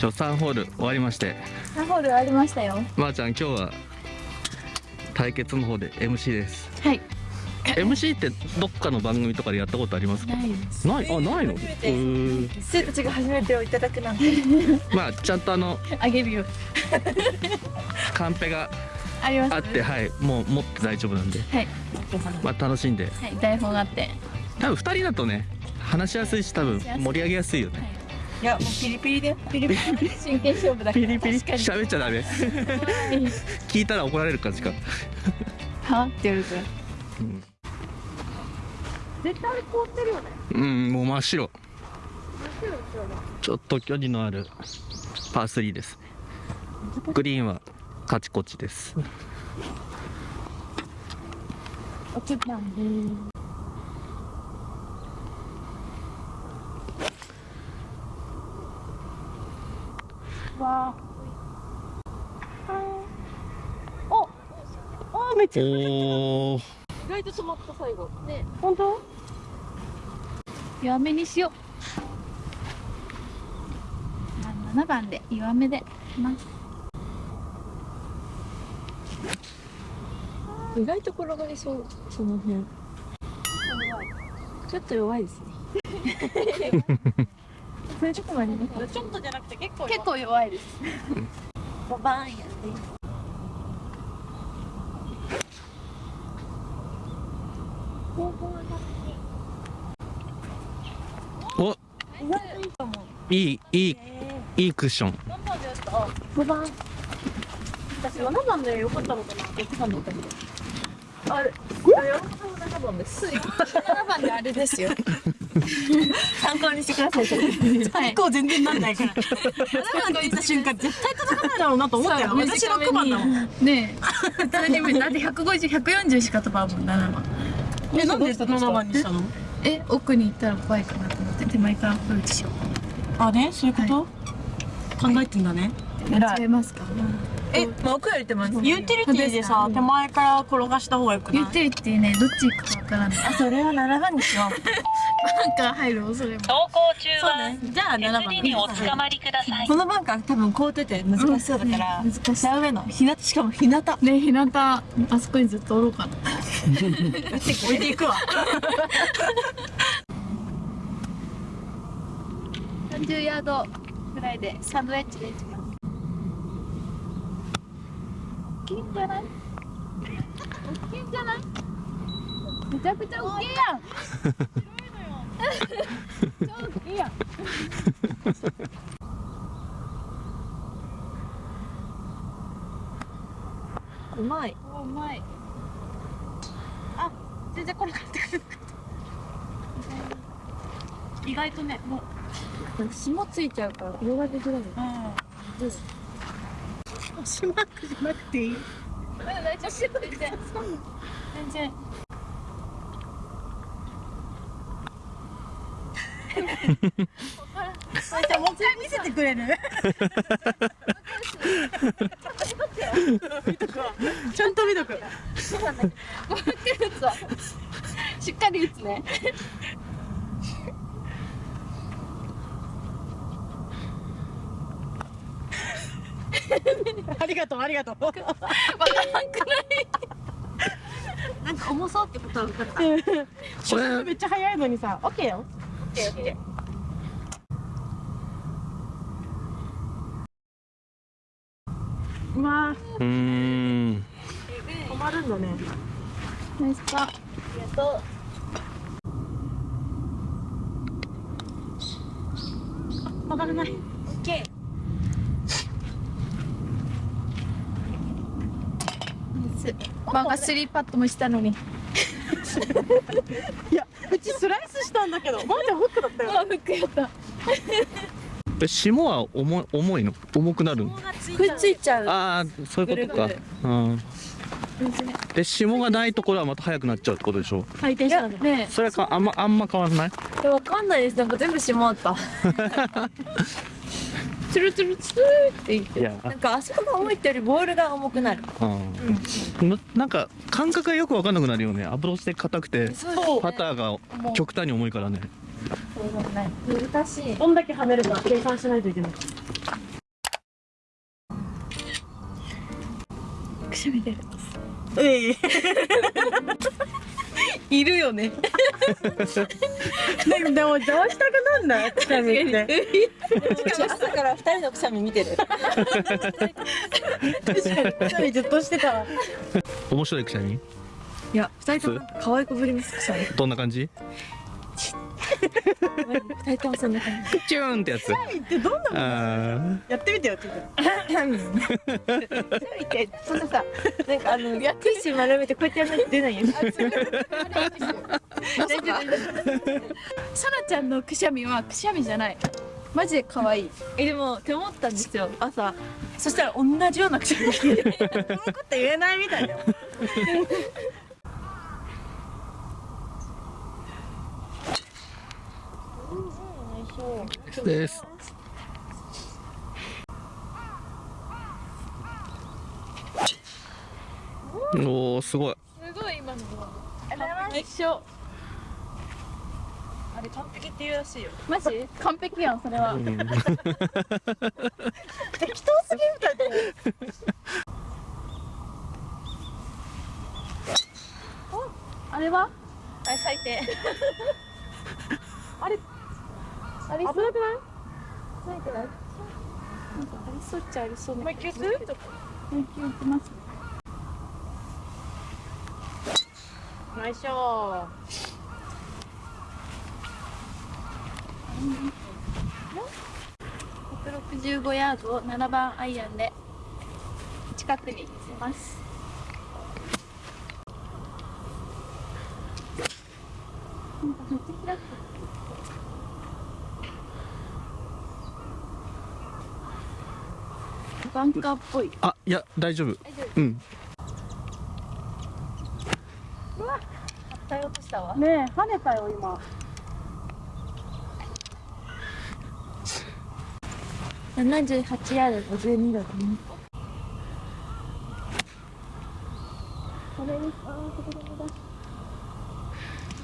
ちょ3ホール終わりまして。3ホール終わりましたよ。まー、ちゃん今日は対決の方で MC です。はい。MC ってどっかの番組とかでやったことありますか？ないです。ない。あないの？うー。ん生たちが初めてをいただくなんて。まあちゃんとあのあげるよ。カンペがありますあってはい。もう持って大丈夫なんで。はい。まあ楽しんで。はい。台本があって。多分2人だとね話しやすいし多分盛り上げやすいよね。いやもうピリピリで。ピリピリ？真剣勝負だから。ピリピリ？喋っちゃダメ。聞いたら怒られる感じか、は？って言われ絶対凍ってるよね。うんもう真っ白。ちょっと距離のあるパー3です。グリーンはカチコチです。おつまみわ。おあめっちゃ意外と止まった最後あね。本当？弱めにしよう。7番で。弱めでます意外と転がりそう。その辺。ちょっと弱いですね ちょっと待ってね。ちょっとじゃなくて結構結構弱いです。ババーンやっておいいいいいいクッション。何番でやった5番私7番でよかったのかな6番だったけど。あれあ山本さんは7番です。7番であれですよ。参考にしてください。はい。結構全然なんないから。7番って言った瞬間絶対届かないだろうなと思ったよ。私6番だもん。ねえ。普通にだって150140しか飛ばんもん7番。えなんで7番にしたの？え奥に行ったら怖いかなと思って手前からアプローチしよあねそういうこと、考えてんだね。う間違えますか？え、まあ、奥より手前ユーティリティでさ手前から転がした方がよくない？言ってるってねどっち行くかわからない。あそれは7番にしよう。バンカー入る恐れも。走行中そうはね。じゃあ7番。S2 におつかまりくださいこのバンカー多分凍ってて難しそうだから、うん。ね難しい真上の日向しかも日向。置ね日向あそこにずっとおろうかな。いていくわ。30ヤードぐらいでサンドウェッジで大きいんじゃない大きいんじゃない？めちゃくちゃ大きいやん。超大きいやん。うまい。おうまい。全然転がってくる意外とねもう。霜ついちゃうから転がりづらい星マークじゃなくていい。大丈夫全然。全然。もう一回見せてくれる。ちゃんと見とく。しっかり打つねありがとうありがとう。わからんくない。なんか重そうってことは分かった。これめっちゃ早いのにさオッケーよ。オッケーオッケうん。止まるんだね。ーナイスパー。ありがとう。曲がらないオッケーバンがスリーパットもしたのに。いやうちスライスしたんだけど。マジフックだったよ。あフックやった。え霜は重い重いの？重くなるの？くっついちゃう。ああそういうことか。うん。で霜がないところはまた速くなっちゃうってことでしょ？回転したんだね。それはかあんまあんま変わらない？えわかんないです。なんか全部閉まった ツルツルツルっていって。なんかあそこが重いってよりボールが重くなる、うん、うん、なんか感覚がよく分かんなくなるよね。アプローチで硬くて、ね、パターが極端に重いからね。難しい。どんだけはめるか計算しない。とい。けない。くしゃみ出る。ええ いるよね。でもどうしたくなんない？くしゃみって朝から二人のくしゃみ見てる。くしゃみずっとしてたわ。面白いくしゃみ？いや二人とも可愛くぶりますくしゃみ。どんな感じ？二人ともそんな感じチューンってやつ。ってどんなあやってみてよちょっ見てそんなさなんかあのティッシュ丸めてこうやってやらないと出ないよさなちゃんのくしゃみはくしゃみじゃない。マジで可愛い。えでもって思ったんですよ。朝。そしたら同じようなくしゃみ。とこのこと言えないみたいだよです。おおすごい。すごい今の。あれ完璧って言うらしいよ。マジ？完璧やんそれは。うん。適当すぎるみたいだよ あれは？あれ最低。ありそう。危なくない。ないなんかありそうっちゃありそうなもう一球す。る研究いきますナイスショ165ヤードを7番アイアンで近くに寄せますなんかめっちゃ開くバンカーっぽいあいや大丈夫うん対応としたわねえ跳ねたよ今78ヤード52度だねこれですあそこだこ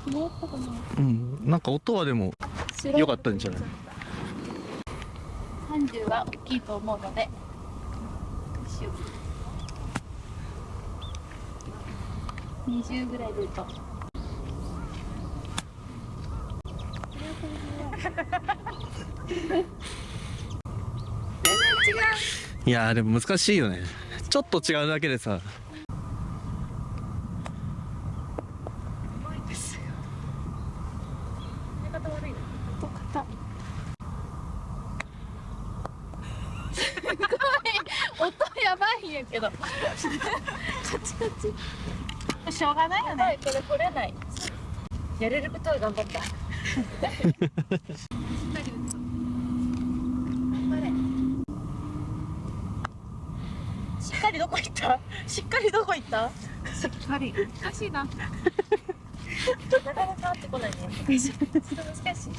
だもらったかなうんなんか音はでも良かったんじゃない30は大きいと思うのでよう。20ぐらい出るといやーでも難しいよね。ちょっと違うだけでさと硬いすごい音やばいんやけどカチカチしょうがないこれ取れない。やれることは頑張った。しっかりどこ行った？しっかりどこ行った？しっかり。難しいな。なかなか合ってこないね。ちょっと難しい。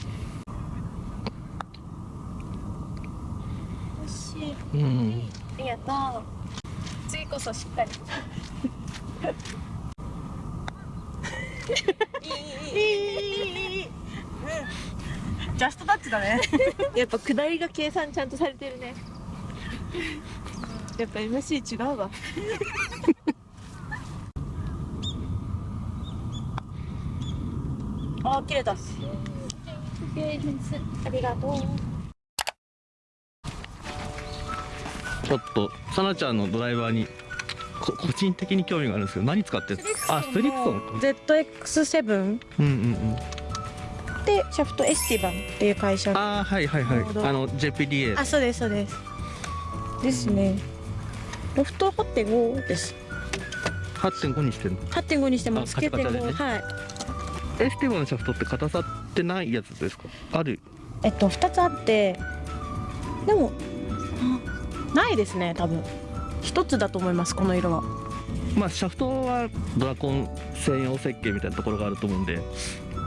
惜しい。うん。ありがとう。次こそしっかりジャストタッチだね。やっぱ下りが計算ちゃんとされてるね。やっぱ MC 違うわ。あ切れたありがとう。ちょっとさなちゃんのドライバーにこ個人的に興味があるんですけど何使ってるあストリクソン。か ZX7 うんうんうん。でシャフトエスティバンっていう会社。ああはいはいはい。あの JPDA あそうですそうです。ですね。ロフト8.5です。8.5にしてるの？8.5にしてます。あカチャカチャでね。9.5はい。エスティバのシャフトって硬さってないやつですか？ある？えっと2つあって。でもあないですね多分一つだと思いますこの色は。まあシャフトはドラコン専用設計みたいなところがあると思うんで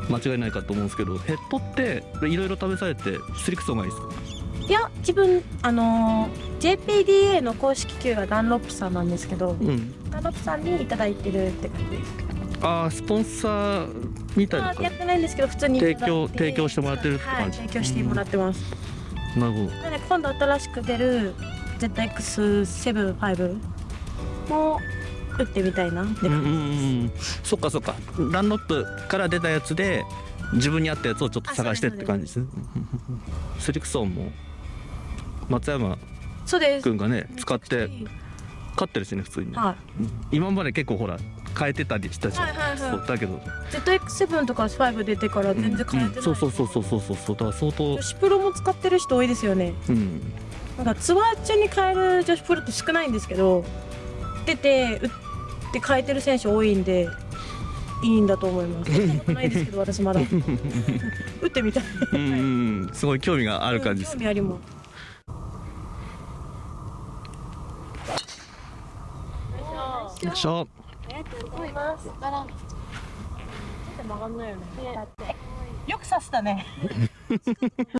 間違いないかと思うんですけどヘッドっていろいろ試されてストリクソンがいいですか？いや自分あのー JPDA の公式球がダンロップさんなんですけどうん。ダンロップさんにいただいてるって感じですああスポンサーみたいなやってないんですけど普通に提供提供してもらってるってはい感じ提供してもらってます、じなるほど。なので今度新しく出る ZX75 も打ってみたいな。ってうんうん感じうん。そっかそっか。ダンロップから出たやつで自分に合ったやつをちょっと探してって感じですね。スリクソンも松山そうです君がね使って勝ってるしね普通にね。は今まで結構ほら変えてたりしたじゃん、はいはいはい。だけど、い ZX7 とか5出てから全然変えてない、そうそうそうそうそうそうそう。だから相当。女子プロも使ってる人多いですよね。うんなんかツアー中に変える女子プロって少ないんですけど出て打って変えてる選手多いんでいいんだと思います。ないですけど私まだ。打ってみたい。うんうんすごい興味がある感じです。興味あります。よいしょ。曲がんないよね。よく刺したね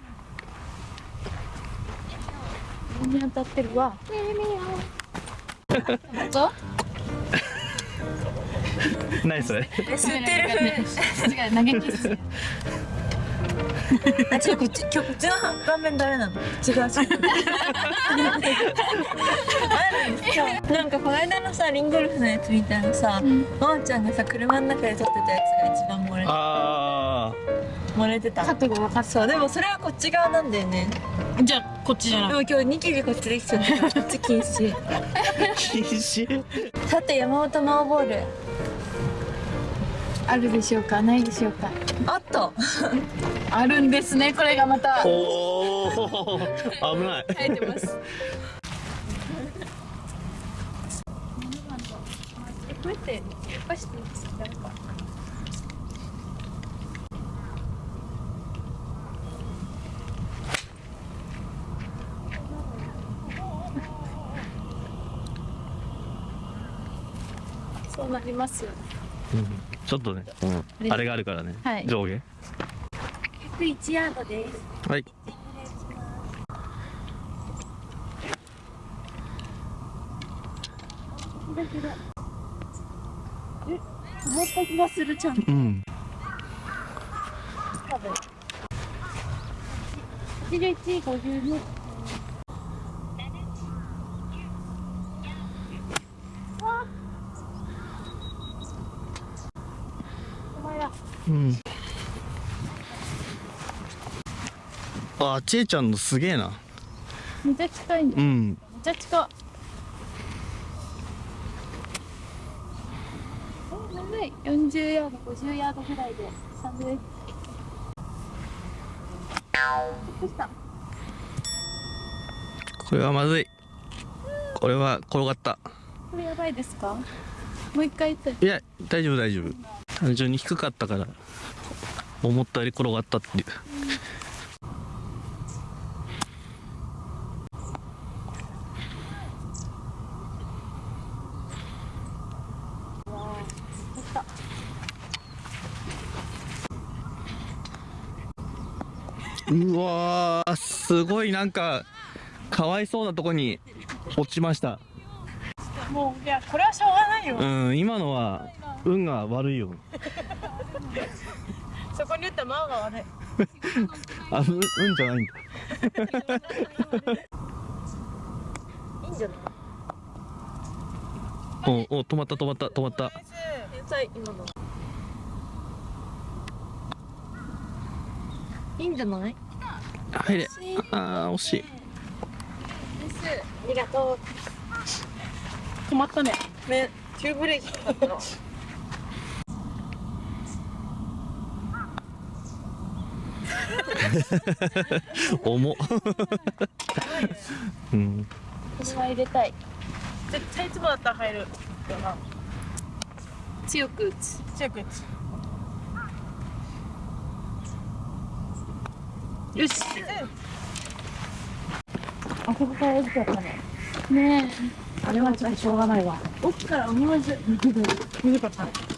上に当たってるわどう 何それ？吸ってる。違う投げキッスあ、ちょこっち、今日こっちの顔面ダメなの？違う 違う。なんかこの間のさ、リンゴルフのやつみたいなさ、まーちゃんがさ、車の中で撮ってたやつが一番漏れあ漏れてた。角度分かっそう、でもそれはこっち側なんだよね。じゃあこっちじゃないでも今日ニキビこっちできちゃった。こっち禁止。あ禁止？さて、山本真央ボール。あるでしょうか？ないでしょうか？あった。あるんですね。これがまた。おお危ない。生えてます。こうやってやっぱしていいですか？なりますよね、うん、ちょっとね、うん、あれがあるからね、はい、上下。101ヤードです。はい。え思った気がするちゃんと、うん、あちえちゃんのすげえな。めっちゃ近いん。だめっうんちゃ近い。え長い40ヤード50ヤードぐらいでサンドウェッジどうした。これはまずい。これは転がった。これやばいですか？もう一回言って。いや大丈夫大丈夫。単純に低かったから思ったより転がったっていううわーすごいなんかかわいそうなとこに落ちました。もういやこれはしょうがないよ。うん今のは運が悪いよ。そこに打ったマオが悪い。あう運じゃないんだ。いいんじゃない？おお止まった止まった止まった。いいんじゃない？入れ。あー惜しい。ありがと止まったね。う。ね、急ブレーキかかったの。重っ。うん。これは入れたい。絶対いつもだったら入るよな。強く打つ。強く打つよし。あここから打っちゃったね。ねえ。あれはちょっとしょうがないわ。奥から思わず。難かった